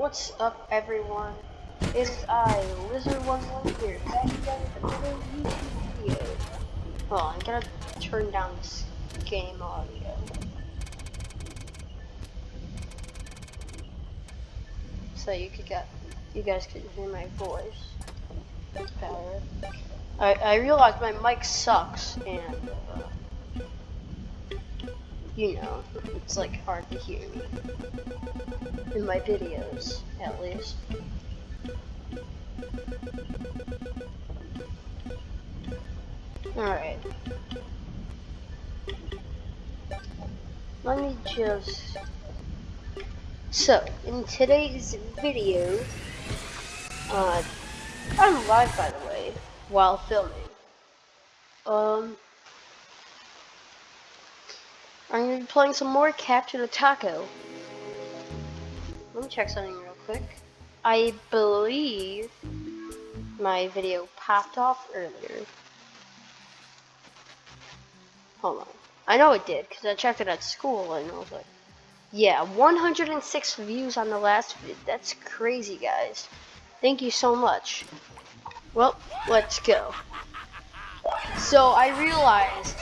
What's up, everyone? It's I, Lizard11 here, back again with another YouTube video. On, I'm gonna turn down this game audio. So you could get, you guys could hear my voice better. I, I realize my mic sucks, and, uh, you know, it's like hard to hear me in my videos, at least. Alright. Let me just... So, in today's video, uh, I'm live by the way, while filming. Um, I'm gonna be playing some more Capture the Taco. Let me check something real quick. I believe my video popped off earlier. Hold on. I know it did, because I checked it at school and I was like, yeah, 106 views on the last video. That's crazy, guys. Thank you so much. Well, let's go. So I realized,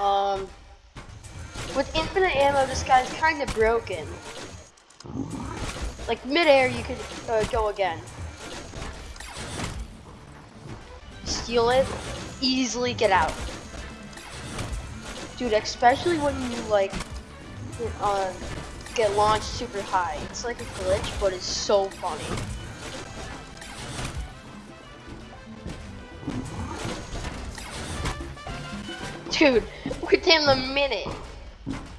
um, with infinite ammo, this guy's kind of broken. Like midair, you could uh, go again. Steal it, easily get out. Dude, especially when you like uh, get launched super high. It's like a glitch, but it's so funny. Dude, within a minute.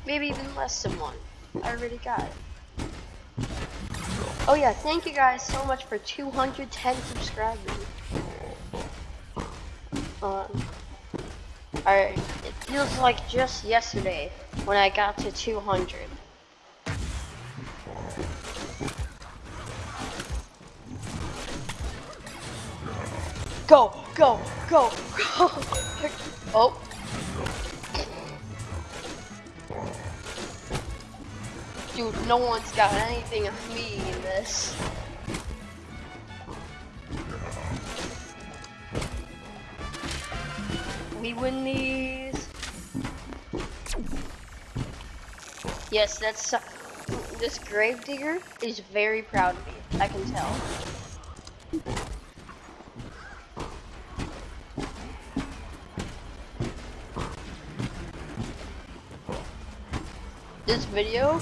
Maybe even less than one. I already got it. Oh yeah, thank you guys so much for 210 subscribers. Um, Alright, it feels like just yesterday when I got to 200. Go, go, go, go. oh. Dude, no one's got anything of me in this. We win these. Yes, that's uh, this gravedigger is very proud of me. I can tell. This video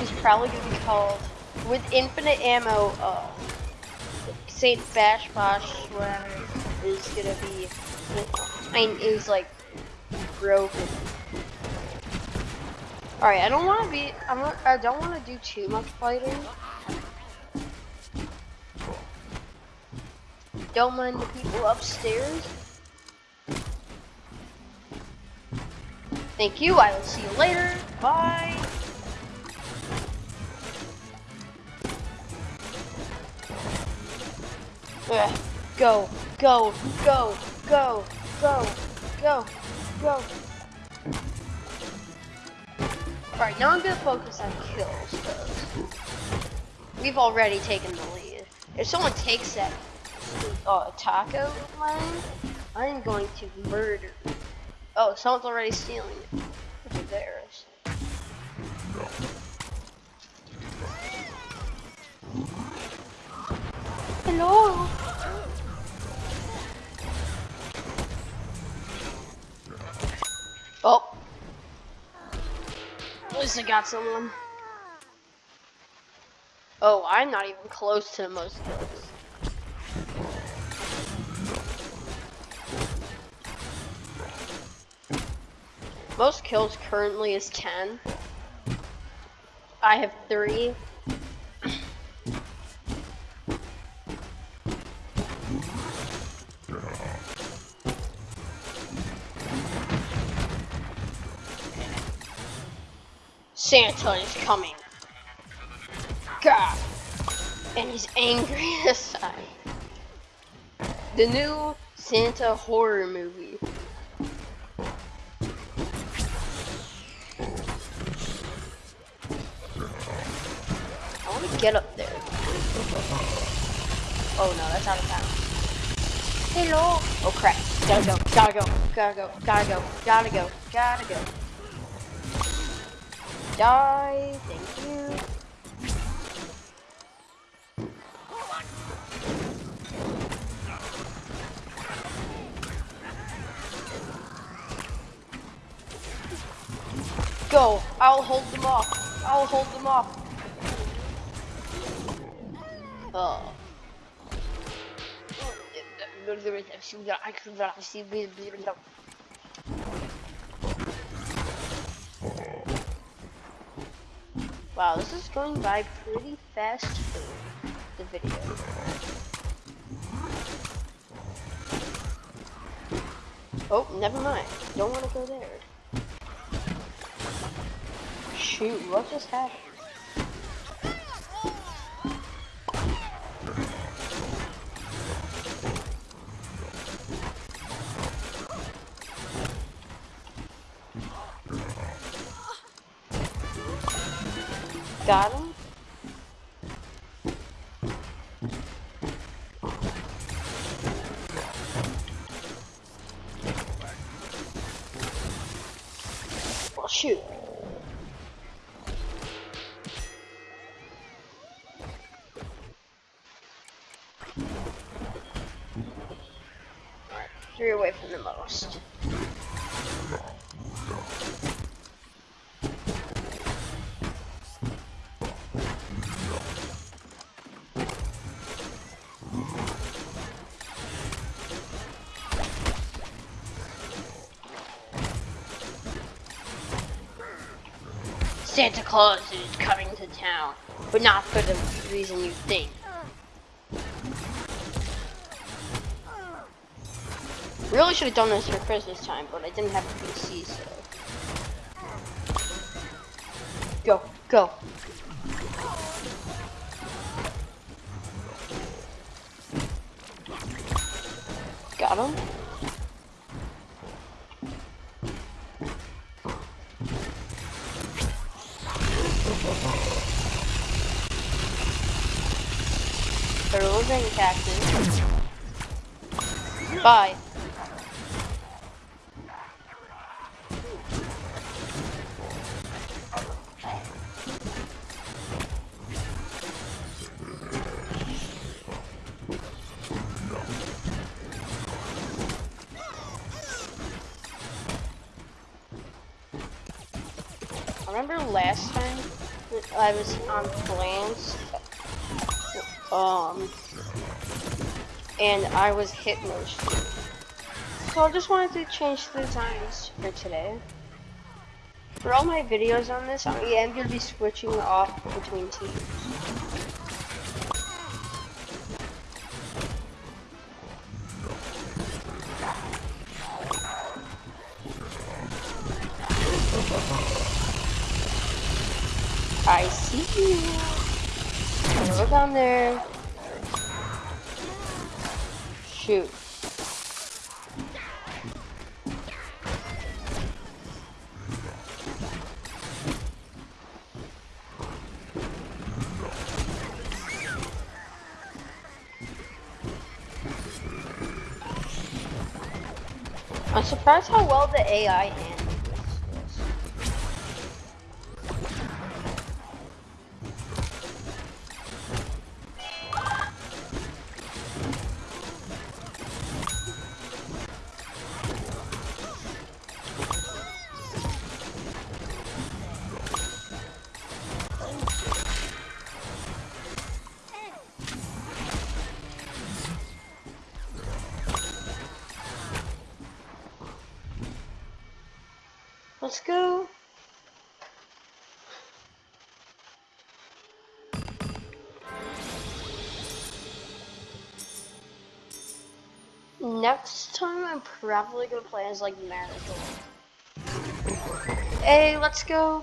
is probably gonna be called with infinite ammo. Uh, Saint Bash Bosh, whatever, is gonna be. I mean, is like broken. All right, I don't want to be. I'm. Not, I don't want to do too much fighting. Don't mind the people upstairs. Thank you. I will see you later. Bye. Ugh. Go, go, go, go, go, go, go. Alright, now I'm gonna focus on kills, because we've already taken the lead. If someone takes that uh, taco line, I'm going to murder. Oh, someone's already stealing it. It's embarrassing. Hello? Oh. At least I got someone. Oh, I'm not even close to the most kills. Most kills currently is 10. I have three. Santa is coming. God. And he's angry this time. The new Santa horror movie. I want to get up there. Oh no, that's out of bounds. Hello. Oh crap. Gotta go. Gotta go. Gotta go. Gotta go. Gotta go. Gotta go. Die. Thank you. Go. I'll hold them off. I'll hold them off. Oh. Wow, this is going by pretty fast for the video. Oh, never mind. Don't want to go there. Shoot, what just happened? Got him. Well, shoot. Santa Claus is coming to town, but not for the reason you think. Really should have done this for Christmas time, but I didn't have a PC, so. Go, go. Got him. Losing cactus. Bye. remember last time I was on plans, um, and I was hit mostly. So I just wanted to change the designs for today. For all my videos on this, I am going to be switching off between teams. I see you. Look down there. Shoot. I'm surprised how well the AI handles. Let's go. Next time I'm probably gonna play as like Marigold. Hey, let's go.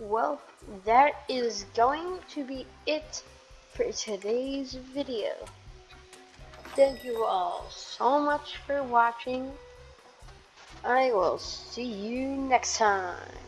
Well, that is going to be it for today's video. thank you all so much for watching. I will see you next time.